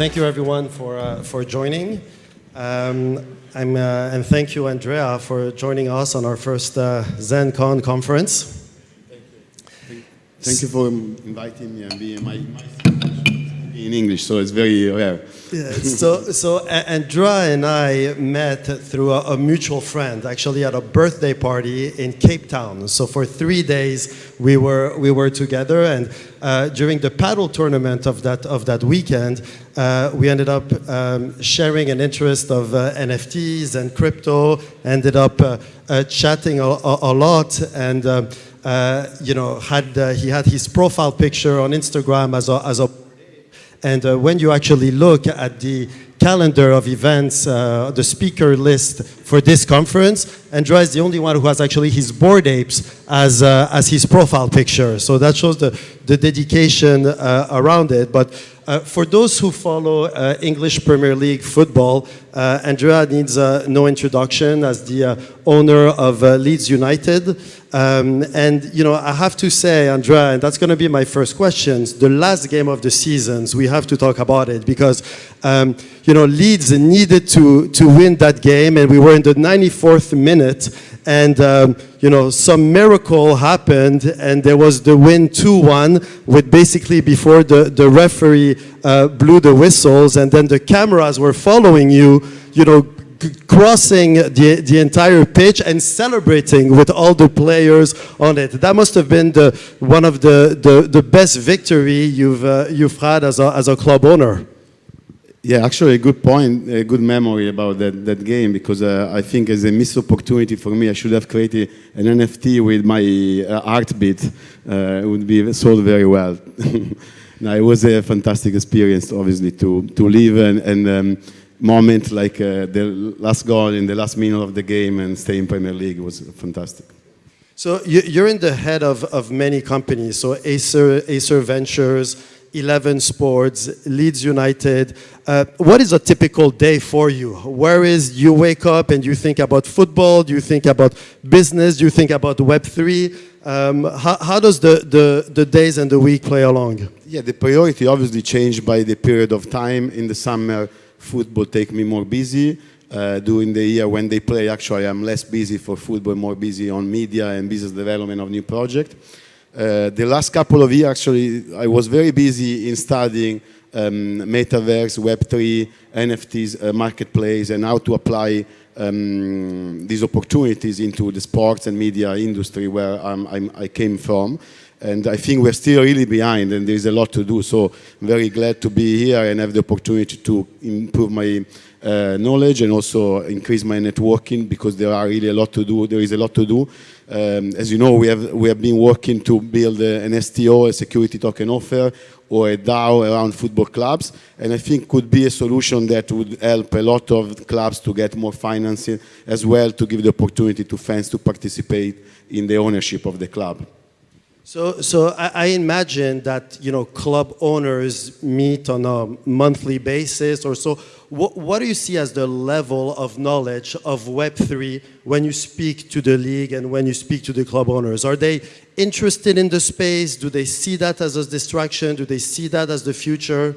thank you everyone for, uh, for joining. Um, I'm, uh, and thank you, Andrea, for joining us on our first uh, ZenCon conference. Thank you. Thank you for inviting me and being my, my in English, so it's very rare. Yeah, so, so Andrea and I met through a, a, mutual friend, actually at a birthday party in Cape Town. So for three days we were we were together, and uh, during the paddle tournament of that of that weekend, uh, we ended up um, sharing an interest of uh, NFTs and crypto. Ended up uh, uh, chatting a, a, a, lot, and uh, you know had he had his profile picture on Instagram as a as a and uh, when you actually look at the calendar of events, uh, the speaker list for this conference, Andrea is the only one who has actually his Bored Apes as, uh, as his profile picture. So that shows the, the dedication uh, around it. But uh, for those who follow uh, English Premier League football, Andrea needs no introduction as the owner of Leeds United. Um, and, you know, I have to say, Andrea, and that's going to be my first question, the last game of the seasons, we have to talk about it because, um, you know, Leeds needed to, to win that game and we were in the 94th minute and, um, you know, some miracle happened and there was the win 2-1 with basically before the, the referee uh, blew the whistles and then the cameras were following you, you know, crossing the, the entire pitch and celebrating with all the players on it. That must have been the, one of the, the, the best victory you've, uh, you've had as a, as a club owner. Yeah, actually a good point, a good memory about that, that game because uh, I think as a missed opportunity for me, I should have created an NFT with my uh, art bit. Uh, it would be sold very well. now, it was a fantastic experience, obviously, to, to live and, and um, moment like uh, the last goal in the last minute of the game and stay in Premier League was fantastic. So you're in the head of, of many companies, so Aser, Aser Ventures, 11 Sports, Leeds United. Uh, what is a typical day for you? Where is you wake up and you think about football? Do you think about business? Do you think about Web3? Um, how, how, does the, the, the days and the week play along? Yeah, the priority obviously changed by the period of time. In the summer, football take me more busy. Uh, during the year when they play, actually, I'm less busy for football, more busy on media and business development of new project. Uh, the last couple of years, actually, I was very busy in studying um, metaverse, Web3, NFTs, uh, marketplace, and how to apply um, these opportunities into the sports and media industry where I'm, I'm, i came from. And I think we're still really behind and there's a lot to do. So I'm very glad to be here and have the opportunity to improve my uh, knowledge and also increase my networking because there are really a lot to do. There is a lot to do. Um, as you know, we have, we have been working to build a, an STO, a security token offer, or a DAO around football clubs. And I think could be a solution that would help a lot of clubs to get more financing as well to give the opportunity to fans to participate in the ownership of the club. So, so I, I, imagine that you know club owners meet on a monthly basis or so. What, what do you see as the level of knowledge of Web3 when you speak to the league and when you speak to the club owners? Are they interested in the space? Do they see that as a distraction? Do they see that as the future?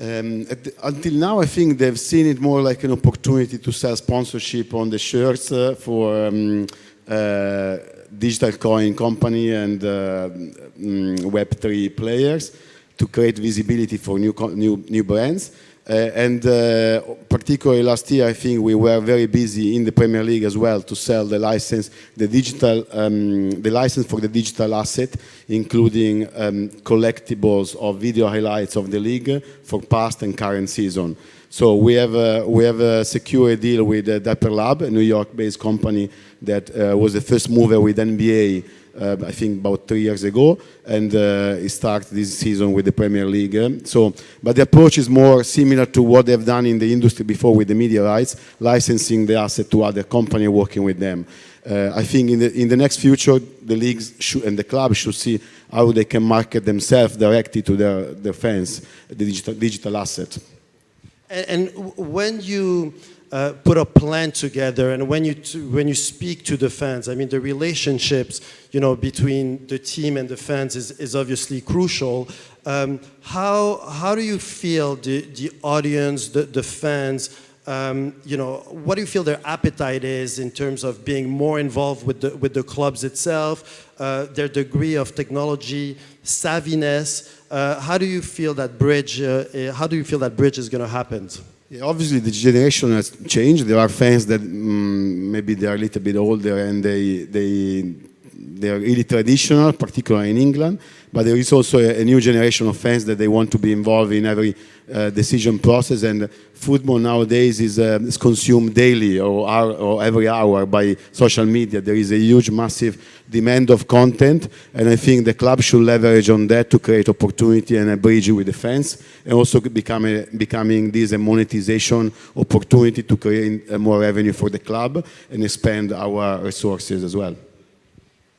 Um, the, until now, I think they've seen it more like an opportunity to sell sponsorship on the shirts uh, for um, uh, digital coin company and uh, mm, Web3 players to create visibility for new, new, new brands. Uh, and uh, particularly last year, I think we were very busy in the Premier League as well to sell the license, the digital, um, the license for the digital asset, including um, collectibles of video highlights of the league for past and current season. So we have a, we have a secure deal with uh, Dapper Lab, a New York-based company that uh, was the first mover with NBA, I think about three years ago, and uh, it started this season with the Premier League. So, but the approach is more similar to what they've done in the industry before with the media rights, licensing the asset to other company working with them. Uh, I think in the, in the next future, the leagues should, and the clubs should see how they can market themselves directly to their, their fans, the digital, digital asset. And, and when you uh, put a plan together and when you, when you speak to the fans, I mean, the relationships, you know, between the team and the fans is, is obviously crucial. Um, how, how do you feel the, the audience, the, the fans, um, you know, what do you feel their appetite is in terms of being more involved with the, with the clubs itself, uh, their degree of technology, savviness? Uh, how do you feel that bridge, uh, uh how do you feel that bridge is going to happen? Yeah, obviously, the generation has changed. There are fans that mm, maybe they are a little bit older and they, they, they are really traditional, particularly in England. But there is also a, a new generation of fans that they want to be involved in every uh, decision process. And football nowadays is, uh, is consumed daily or, hour, or every hour by social media. There is a huge, massive demand of content. And I think the club should leverage on that to create opportunity and a bridge with the fans. And also become a, becoming this a monetization opportunity to create more revenue for the club and expand our resources as well.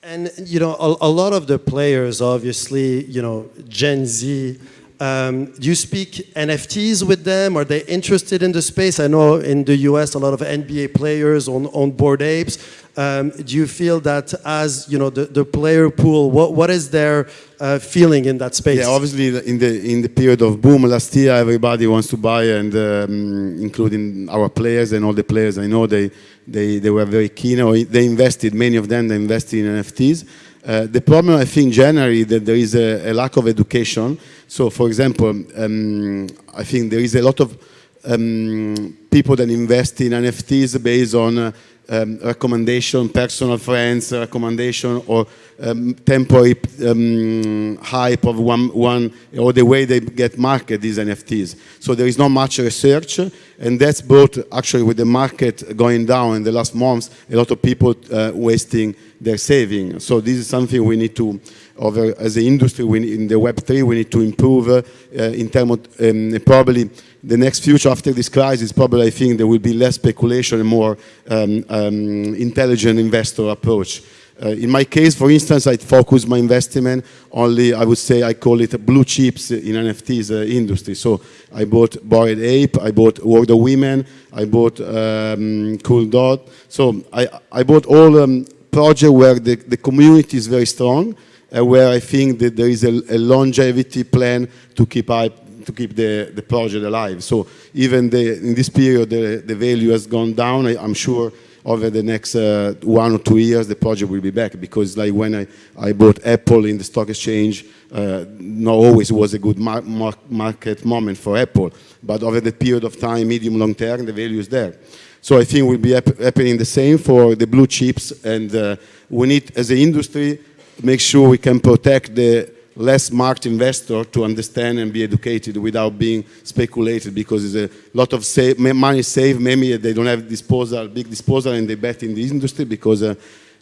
And, you know, a, a, lot of the players, obviously, you know, Gen Z, um, do you speak NFTs with them? Are they interested in the space? I know in the US, a lot of NBA players on, on Bored Apes. Um, do you feel that as, you know, the, the player pool, what, what is their uh, feeling in that space? Yeah, obviously in the, in the period of boom last year, everybody wants to buy and um, including our players and all the players I know, they, they, they were very keen or they invested, many of them, they invested in NFTs. Uh, the problem I think generally that there is a, a lack of education. So for example, um, I think there is a lot of um, people that invest in NFTs based on uh, um, recommendation, personal friends, recommendation, or um, temporary um, hype of one, one, or the way they get market these NFTs. So there is not much research, and that's brought actually with the market going down in the last months, a lot of people uh, wasting their saving. So this is something we need to, over, as an industry, we, in the Web3, we need to improve uh, in terms of um, probably the next future after this crisis, probably I think there will be less speculation and more um, um, intelligent investor approach. Uh, in my case, for instance, I focus my investment only, I would say, I call it blue chips in NFTs uh, industry. So I bought Bored Ape, I bought World of Women, I bought um, Cool Dot. So I, I bought all um, projects where the, the community is very strong, uh, where I think that there is a, a longevity plan to keep up to keep the, the project alive. So even the, in this period, the, the value has gone down. I, am sure over the next uh, one or two years, the project will be back because like when I, I bought Apple in the stock exchange, uh, not always was a good mar mar market moment for Apple, but over the period of time, medium, long term, the value is there. So I think we'll be happening the same for the blue chips and uh, we need, as an industry, make sure we can protect the less smart investor to understand and be educated without being speculated because there's a lot of save, money saved, maybe they don't have disposal, big disposal and they bet in the industry because uh,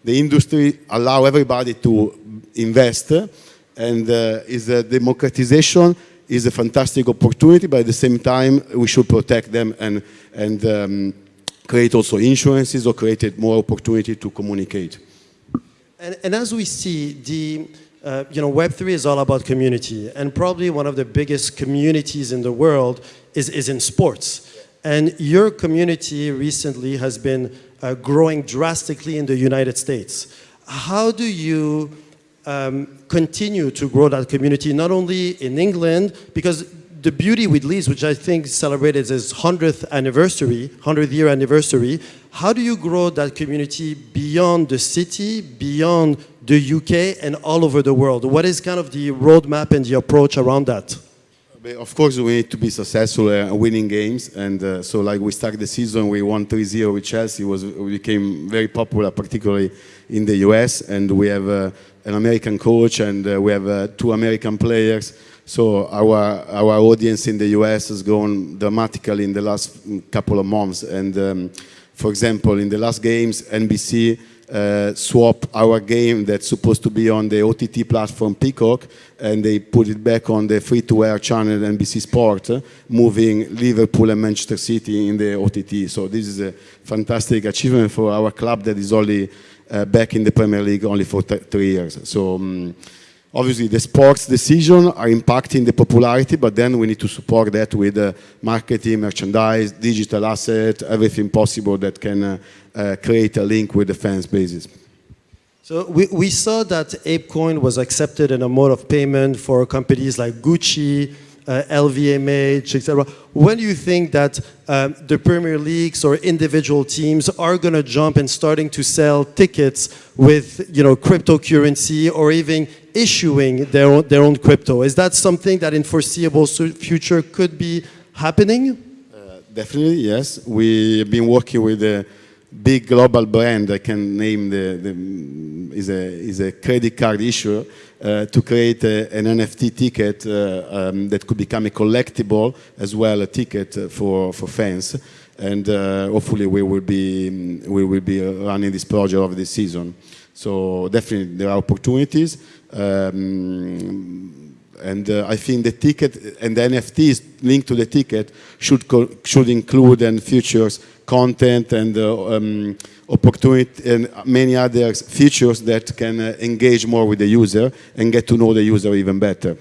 the industry allow everybody to invest and uh, is a democratization is a fantastic opportunity, but at the same time we should protect them and, and um, create also insurances or create more opportunity to communicate. And, and as we see, the uh, you know, Web3 is all about community, and probably one of the biggest communities in the world is, is in sports. And your community recently has been uh, growing drastically in the United States. How do you um, continue to grow that community, not only in England, because the beauty with Leeds, which I think celebrated its 100th anniversary, 100th year anniversary, how do you grow that community beyond the city, beyond the UK and all over the world. What is kind of the roadmap and the approach around that? Of course, we need to be successful uh, winning games. And uh, so like we started the season, we won 3-0 with Chelsea. Was, we became very popular, particularly in the US. And we have uh, an American coach and uh, we have uh, two American players. So our, our audience in the US has grown dramatically in the last couple of months. And um, for example, in the last games, NBC uh, swap our game that's supposed to be on the OTT platform Peacock and they put it back on the free-to-air channel NBC Sport, moving Liverpool and Manchester City in the OTT. So this is a fantastic achievement for our club that is only uh, back in the Premier League only for three years. So um, obviously the sports decision are impacting the popularity, but then we need to support that with uh, marketing, merchandise, digital asset, everything possible that can uh, uh, create a link with the fans bases. So we, we saw that ApeCoin was accepted in a mode of payment for companies like Gucci, uh, LVMH, etc. When do you think that um, the Premier Leagues or individual teams are going to jump and starting to sell tickets with, you know, cryptocurrency or even issuing their own, their own crypto? Is that something that in foreseeable future could be happening? Uh, definitely, yes. We've been working with a big global brand. I can name the, the is a is a credit card issuer to create a, an NFT ticket uh, um, that could become a collectible as well a ticket for for fans. And uh, hopefully we will be we will be running this project over this season. So definitely there are opportunities. Um, and uh, I think the ticket and the NFTs linked to the ticket should should include and features content and uh, um, opportunity and many other features that can uh, engage more with the user and get to know the user even better.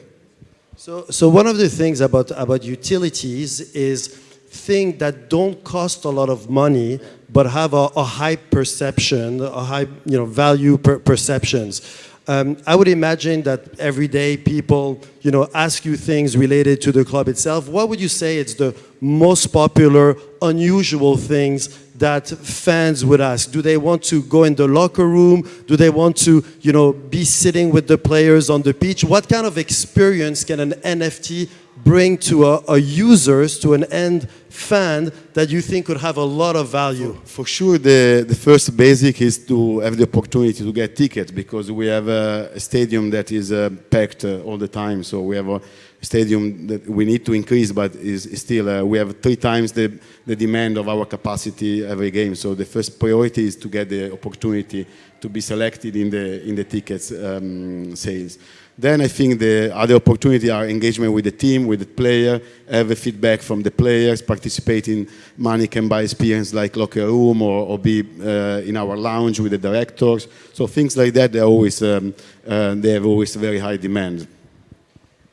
So, so one of the things about about utilities is things that don't cost a lot of money but have a, a high perception, a high you know value per perceptions. Um, I would imagine that every day people, you know, ask you things related to the club itself. What would you say is the most popular, unusual things that fans would ask? Do they want to go in the locker room? Do they want to, you know, be sitting with the players on the pitch? What kind of experience can an NFT bring to a, a users, to an end fan that you think could have a lot of value? For, sure, the, the first basic is to have the opportunity to get tickets because we have a, stadium that is uh, packed uh, all the time. So we have a stadium that we need to increase, but is, is still, uh, we have three times the, the demand of our capacity every game. So the first priority is to get the opportunity to be selected in the, in the tickets um, sales. Then I think the other opportunity are engagement with the team, with the player, have a feedback from the players, participate in money can buy experience like locker room or, or be uh, in our lounge with the directors. So things like that, they always um, uh, they have always very high demand.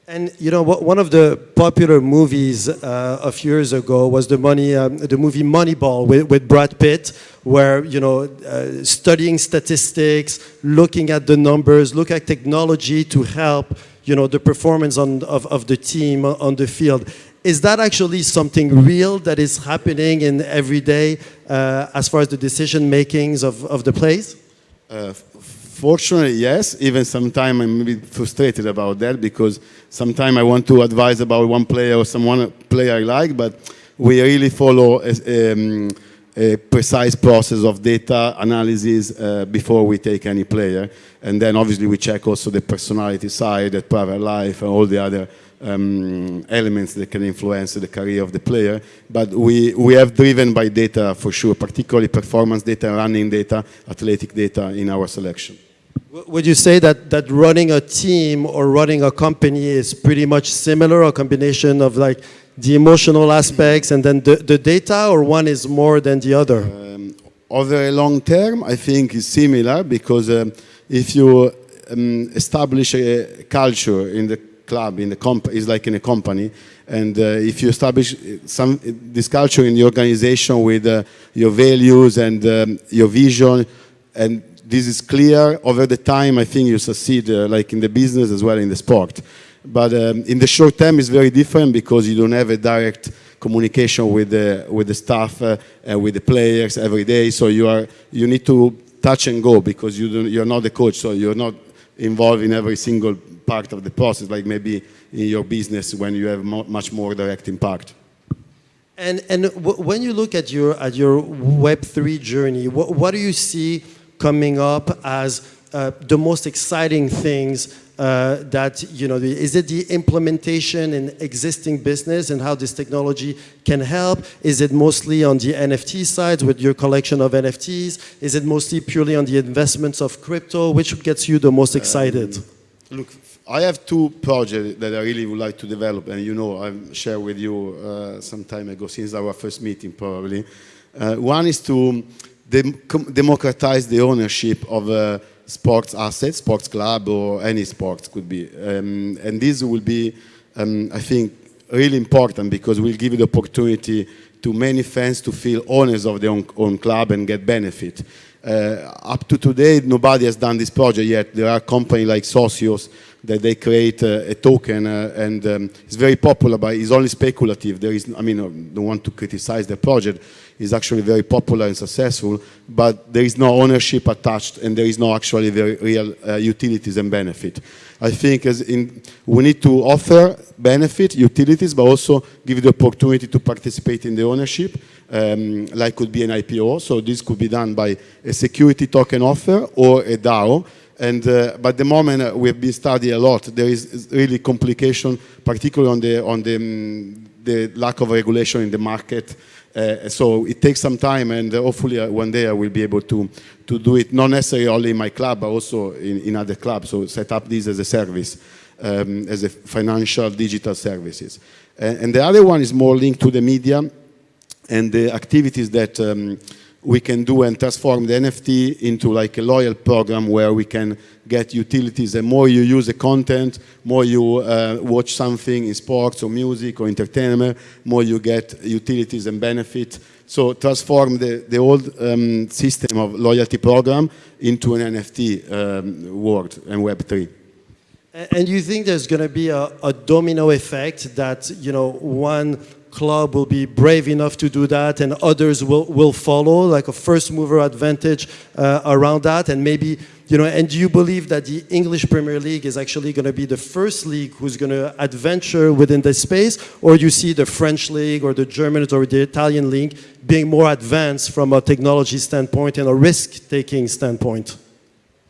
And you know, one of the popular movies uh, a few years ago was the money, um, the movie Moneyball with, with, Brad Pitt, where you know, uh, studying statistics, looking at the numbers, look at technology to help you know the performance on, of, of the team on the field. Is that actually something real that is happening in every day uh, as far as the decision makings of, of the plays? Fortunately, yes. Even sometimes I'm a bit frustrated about that because sometimes I want to advise about one player or someone player I like, but we really follow a, um, a precise process of data analysis uh, before we take any player. And then obviously we check also the personality side, the private life, and all the other um, elements that can influence the career of the player. But we, we have driven by data for sure, particularly performance data, running data, athletic data in our selection. Would you say that, that running a team or running a company is pretty much similar, a combination of like the emotional aspects and then the, the data, or one is more than the other? Um, over a long term, I think it's similar because um, if you um, establish a culture in the club, in the comp, is like in a company, and uh, if you establish some this culture in the organization with uh, your values and um, your vision and this is clear over the time. I think you succeed, uh, like in the business as well in the sport. But um, in the short term, it's very different because you don't have a direct communication with the with the staff uh, and with the players every day. So you are you need to touch and go because you don't, you're not the coach, so you're not involved in every single part of the process, like maybe in your business when you have mo much more direct impact. And and when you look at your at your Web three journey, what, what do you see? Coming up as uh, the most exciting things uh, that, you know, the, is it the implementation in existing business and how this technology can help? Is it mostly on the NFT side with your collection of NFTs? Is it mostly purely on the investments of crypto? Which gets you the most excited? Um, look, I have two projects that I really would like to develop, and you know, I've shared with you uh, some time ago, since our first meeting probably. Uh, one is to democratize the ownership of uh, sports assets, sports club, or any sports could be. Um, and this will be, um, I think, really important because we'll give the opportunity to many fans to feel owners of their own, own club and get benefit. Uh, up to today, nobody has done this project yet. There are companies like Socios that they create a, a token uh, and um, it's very popular, but it's only speculative. There is, I mean, I don't want to criticize the project. It's actually very popular and successful, but there is no ownership attached and there is no actually very real uh, utilities and benefit. I think as in, we need to offer benefit, utilities, but also give the opportunity to participate in the ownership, um, like could be an IPO. So this could be done by a security token offer or a DAO. And uh, but the moment uh, we have been studying a lot, there is really complication, particularly on the on the, um, the lack of regulation in the market. Uh, so it takes some time, and uh, hopefully uh, one day I will be able to to do it, not necessarily only in my club, but also in, in other clubs. So set up this as a service, um, as a financial digital services. And, and, the other one is more linked to the media and the activities that. Um, we can do and transform the NFT into like a loyal program where we can get utilities. The more you use the content, more you uh, watch something in sports or music or entertainment, more you get utilities and benefit. So transform the, the old um, system of loyalty program into an NFT um, world and Web3. And you think there's going to be a, a domino effect that, you know, one club will be brave enough to do that and others will, will follow, like a first mover advantage uh, around that. And maybe, you know, and do you believe that the English Premier League is actually going to be the first league who's going to adventure within this space? Or you see the French league or the German or the Italian league being more advanced from a technology standpoint and a risk-taking standpoint?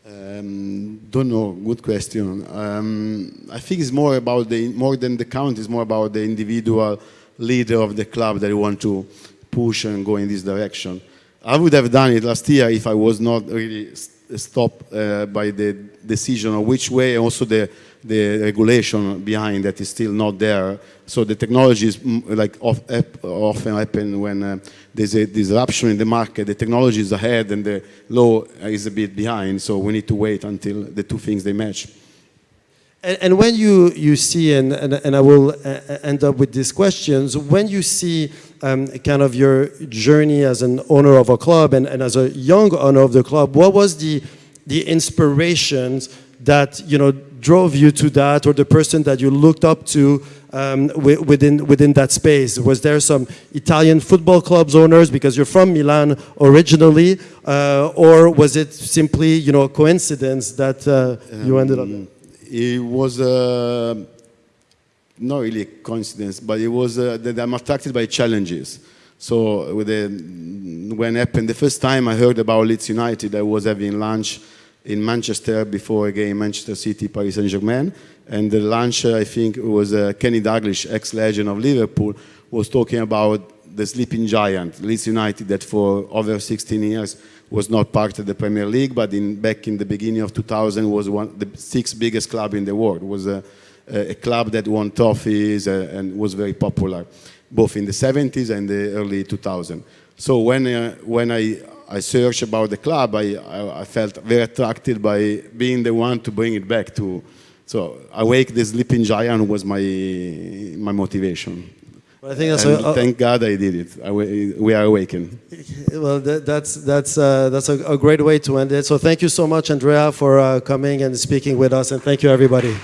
Um, don't know. Good question. Um, I think it's more about the more than the count. It's more about the individual leader of the club that you want to push and go in this direction. I would have done it last year if I was not really stopped uh, by the decision of which way, also the, the regulation behind that is still not there. So the technology is mm, like often happen when uh, there's a disruption in the market. The technology is ahead and the law is a bit behind. So we need to wait until the two things they match. And, and, when you, you see, and, and, and I will uh, end up with these questions, when you see um, kind of your journey as an owner of a club and, and as a young owner of the club, what was the, the inspirations that, you know, drove you to that or the person that you looked up to um, within, within that space? Was there some Italian football clubs owners because you're from Milan originally, uh, or was it simply, you know, a coincidence that uh, you ended up there? It was uh, not really a coincidence, but it was uh, that I'm attracted by challenges. So the, when happened the first time I heard about Leeds United, I was having lunch in Manchester before a game, Manchester City, Paris Saint-Germain. And the lunch, I think, was uh, Kenny Dalglish, ex-legend of Liverpool, was talking about the sleeping giant, Leeds United, that for over 16 years was not part of the Premier League, but in, back in the beginning of 2000 was one the sixth biggest club in the world. It was a, a club that won trophies uh, and was very popular, both in the 70s and the early 2000s. So when, uh, when I, I searched about the club, I, I, I, felt very attracted by being the one to bring it back to. So Awake the Sleeping Giant was my, my motivation. Well, I think that's a, a, thank God I did it. I, we are awakened. Well, that, that's that's uh, that's a, a, great way to end it. So thank you so much, Andrea, for uh, coming and speaking with us, and thank you, everybody.